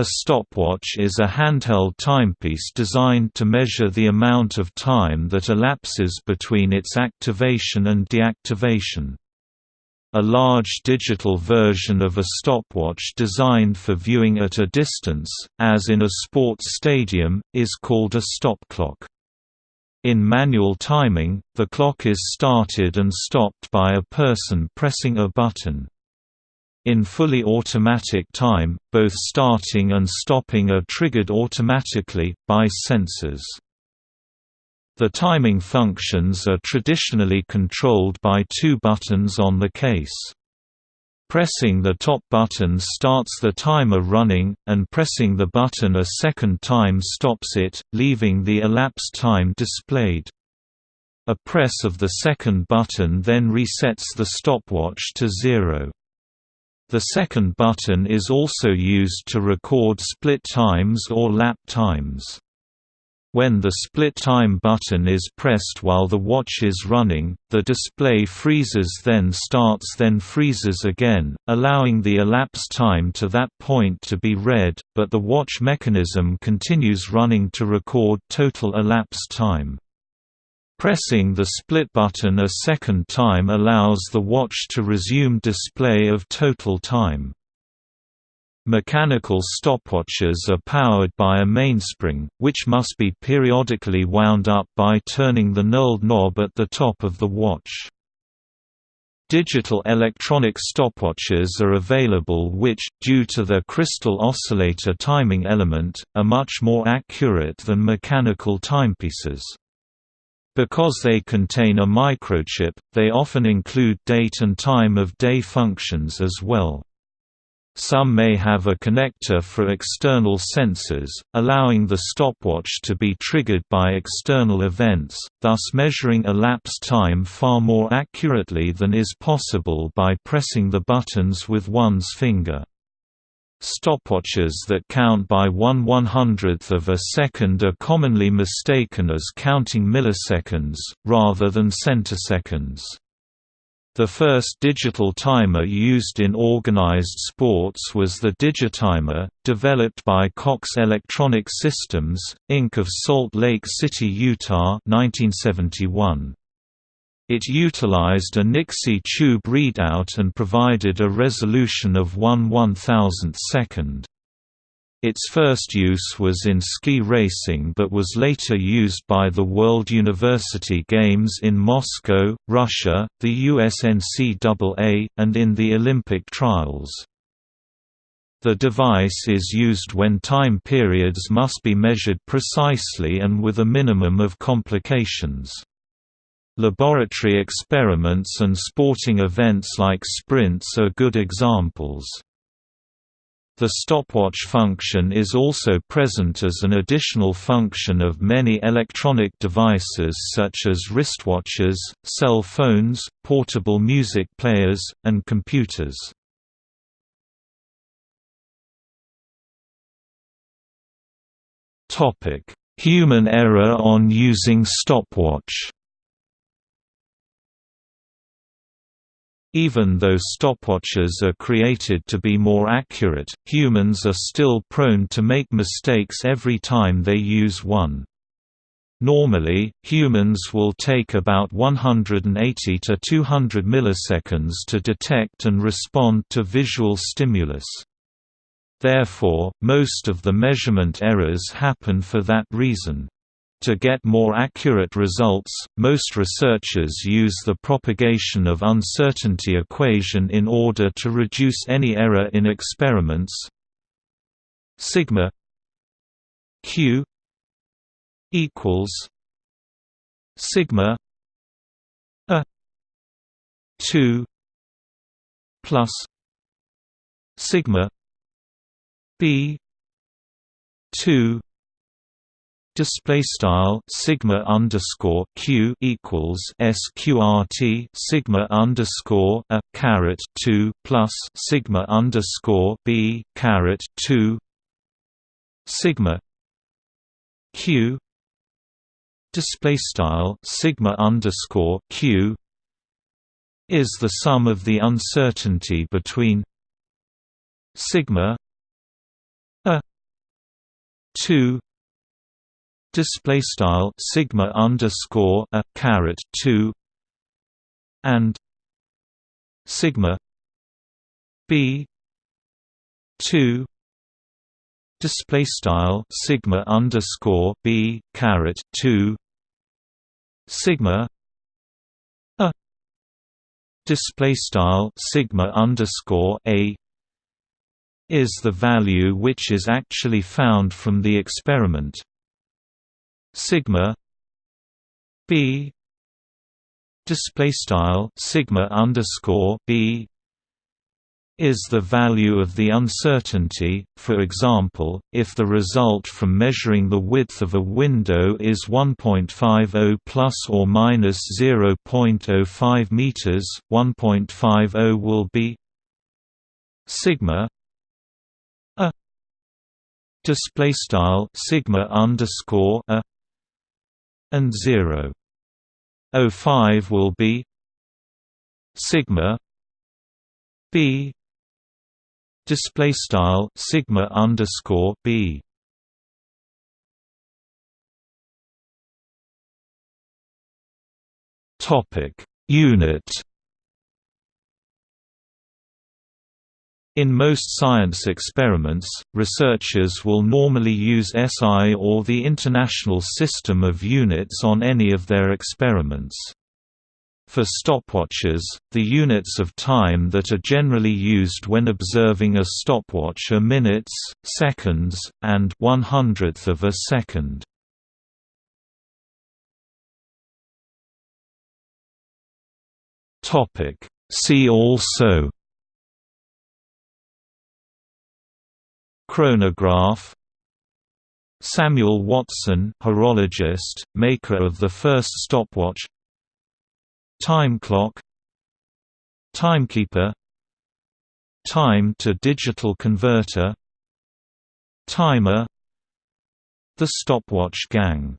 A stopwatch is a handheld timepiece designed to measure the amount of time that elapses between its activation and deactivation. A large digital version of a stopwatch designed for viewing at a distance, as in a sports stadium, is called a stopclock. In manual timing, the clock is started and stopped by a person pressing a button. In fully automatic time, both starting and stopping are triggered automatically, by sensors. The timing functions are traditionally controlled by two buttons on the case. Pressing the top button starts the timer running, and pressing the button a second time stops it, leaving the elapsed time displayed. A press of the second button then resets the stopwatch to zero. The second button is also used to record split times or lap times. When the split time button is pressed while the watch is running, the display freezes then starts then freezes again, allowing the elapsed time to that point to be read, but the watch mechanism continues running to record total elapsed time. Pressing the split button a second time allows the watch to resume display of total time. Mechanical stopwatches are powered by a mainspring, which must be periodically wound up by turning the knurled knob at the top of the watch. Digital electronic stopwatches are available which, due to their crystal oscillator timing element, are much more accurate than mechanical timepieces. Because they contain a microchip, they often include date and time of day functions as well. Some may have a connector for external sensors, allowing the stopwatch to be triggered by external events, thus measuring elapsed time far more accurately than is possible by pressing the buttons with one's finger. Stopwatches that count by one one-hundredth of a second are commonly mistaken as counting milliseconds, rather than centiseconds. The first digital timer used in organized sports was the Digitimer, developed by Cox Electronic Systems, Inc. of Salt Lake City, Utah 1971. It utilized a Nixie tube readout and provided a resolution of 1 1000th second. Its first use was in ski racing but was later used by the World University Games in Moscow, Russia, the USNCAA, and in the Olympic trials. The device is used when time periods must be measured precisely and with a minimum of complications. Laboratory experiments and sporting events like sprints are good examples. The stopwatch function is also present as an additional function of many electronic devices such as wristwatches, cell phones, portable music players, and computers. Human error on using stopwatch Even though stopwatches are created to be more accurate, humans are still prone to make mistakes every time they use one. Normally, humans will take about 180 to 200 milliseconds to detect and respond to visual stimulus. Therefore, most of the measurement errors happen for that reason. To get more accurate results, most researchers use the propagation of uncertainty equation in order to reduce any error in experiments. Sigma Q equals sigma a 2 plus sigma b 2 display style sigma underscore q equals sqrt sigma underscore a caret two plus sigma underscore b caret two sigma q display style sigma underscore q is the sum of the uncertainty between sigma a two display style sigma underscore a caret two and sigma b two display style sigma underscore b caret two sigma a display style sigma underscore a is the value which is actually found from the experiment sigma b display style sigma underscore b is the value of the uncertainty. For example, if the result from measuring the width of a window is 1.50 plus or minus 0.05 meters, 1.50 will be sigma a display style sigma underscore a and 0.05 will be sigma b display style sigma underscore b. Topic unit In most science experiments, researchers will normally use SI or the International System of Units on any of their experiments. For stopwatches, the units of time that are generally used when observing a stopwatch are minutes, seconds, and one hundredth of a second. See also Chronograph. Samuel Watson horologist, maker of the first stopwatch. Time clock. Timekeeper. Time to digital converter. Timer. The stopwatch gang